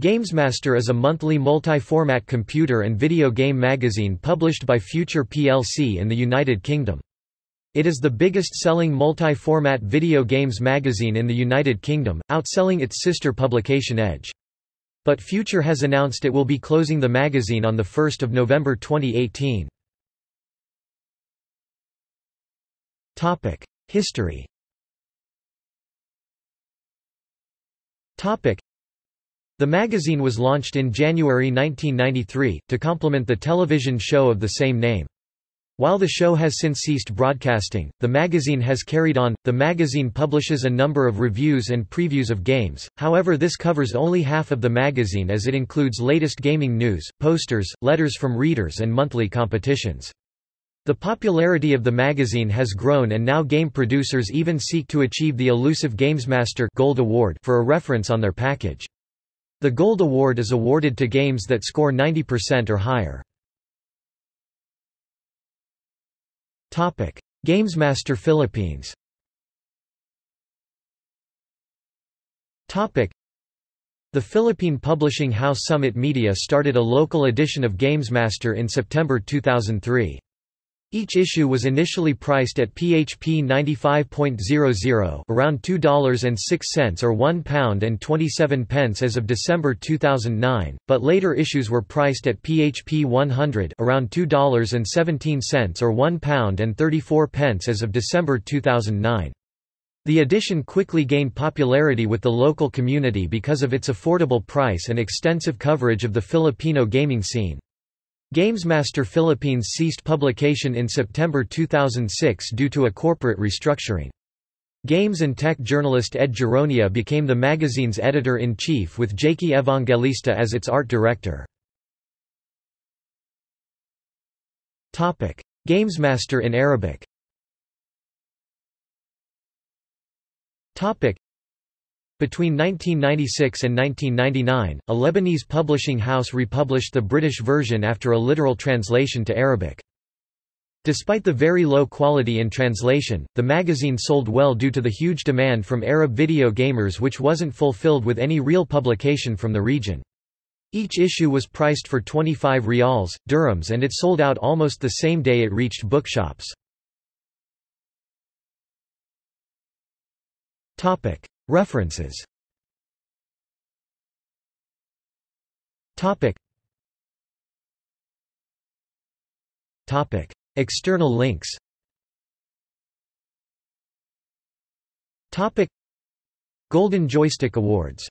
GamesMaster is a monthly multi-format computer and video game magazine published by Future plc in the United Kingdom. It is the biggest-selling multi-format video games magazine in the United Kingdom, outselling its sister publication Edge. But Future has announced it will be closing the magazine on 1 November 2018. History the magazine was launched in January 1993, to complement the television show of the same name. While the show has since ceased broadcasting, the magazine has carried on. The magazine publishes a number of reviews and previews of games, however, this covers only half of the magazine as it includes latest gaming news, posters, letters from readers, and monthly competitions. The popularity of the magazine has grown and now game producers even seek to achieve the elusive GamesMaster Gold Award for a reference on their package. The Gold Award is awarded to games that score 90% or higher. GamesMaster Philippines The Philippine publishing house Summit Media started a local edition of GamesMaster in September 2003. Each issue was initially priced at PHP 95.00 around $2.06 or £1 and 27 pence as of December 2009, but later issues were priced at PHP 100 around $2.17 or £1 and 34 pence as of December 2009. The edition quickly gained popularity with the local community because of its affordable price and extensive coverage of the Filipino gaming scene. GamesMaster Philippines ceased publication in September 2006 due to a corporate restructuring. Games and tech journalist Ed Gironia became the magazine's editor-in-chief with Jakey Evangelista as its art director. GamesMaster in Arabic between 1996 and 1999, a Lebanese publishing house republished the British version after a literal translation to Arabic. Despite the very low quality in translation, the magazine sold well due to the huge demand from Arab video gamers which wasn't fulfilled with any real publication from the region. Each issue was priced for 25 rials, dirhams and it sold out almost the same day it reached bookshops. References. Topic. Topic. External links. Topic. Golden Joystick Awards